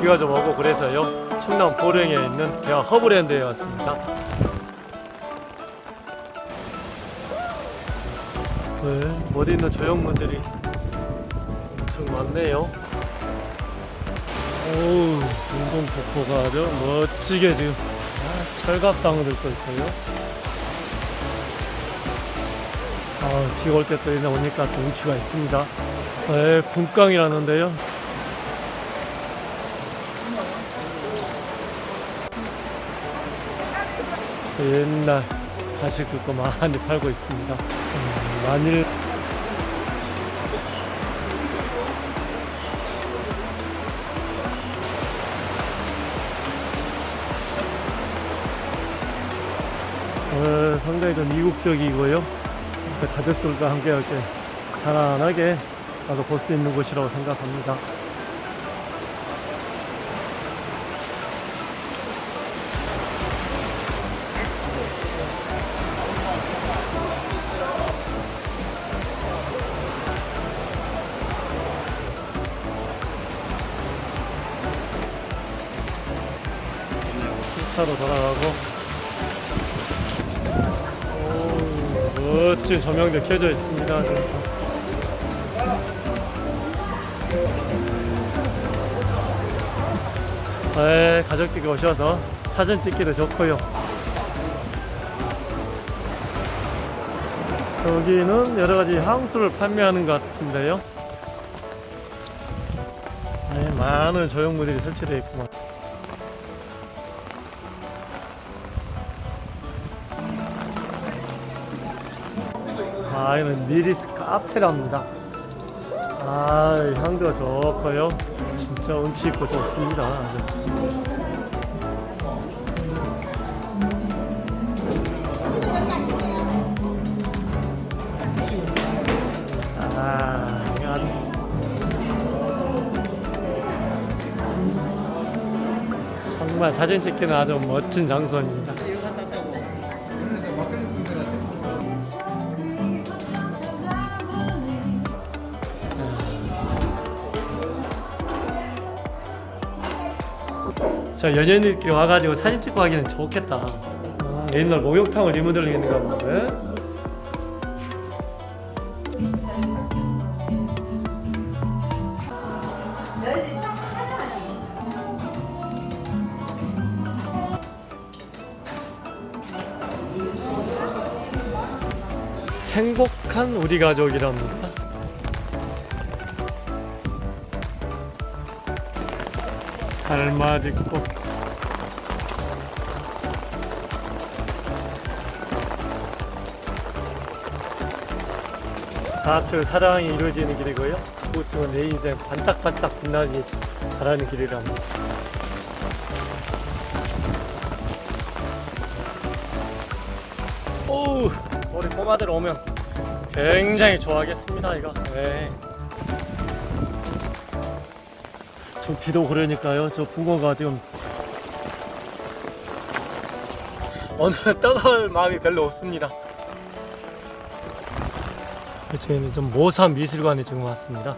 비가 좀 오고 그래서요. 충남 보령에 있는 대학 허브랜드에 왔습니다. 네, 머리 있는 조형물들이 엄청 많네요. 오우 운동 폭포가 아주 멋지게 지금 아, 철갑상들도 있고요. 아, 비가 올 때 또 이제 오니까 또 운치가 있습니다. 네, 분강이라는데요 옛날 간식 뜯고 많이 팔고 있습니다. 음, 만일 어, 상당히 좀 이국적이고요. 가족들과 함께 이렇게 편안하게 가서 볼 수 있는 곳이라고 생각합니다. 차로 돌아가고 오, 멋진 조명들 켜져 있습니다. 네, 가족들이 오셔서 사진 찍기도 좋고요. 여기는 여러 가지 향수를 판매하는 것 같은데요. 네, 많은 조형물들이 설치되어 있구만. 아, 이는 니리스 카페랍니다. 아, 이 향도가 좋고요. 진짜 운치 있고 좋습니다. 아, 정말 사진 찍기는 아주 멋진 장소입니다. 저 연예인들끼리 와가지고 사진 찍고 하기는 좋겠다. 아, 옛날 목욕탕을 리모델링했는가 본데. 행복한 우리 가족이랍니다. 달맞이 꽃 좌측 사랑이 이루어지는 길이고요. 우측은 내 인생 반짝반짝 빛나기 바라는 길이랍니다. 오우 우리 꼬마들 오면 굉장히 좋아하겠습니다 이거 네. 좀 비도 그러니까요. 저 붕어가 지금 오늘 떠날 마음이 별로 없습니다. 저희는 좀 모산 미술관에 지금 왔습니다.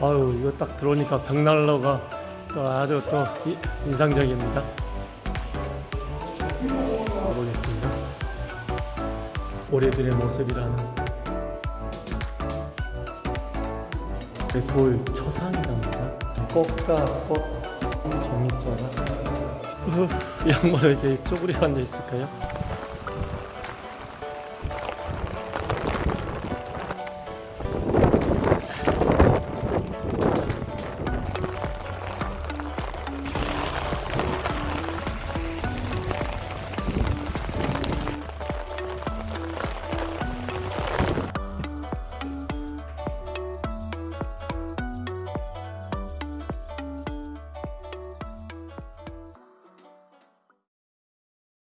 아유 이거 딱 들어오니까 벽난로가 또 아주 또 이- 인상적입니다. 가보겠습니다. 올해들의 모습이라는 돌 초상이랍니다. 꽃 종이자가 이 양말에 이렇게 쪼그려 앉아 있을까요?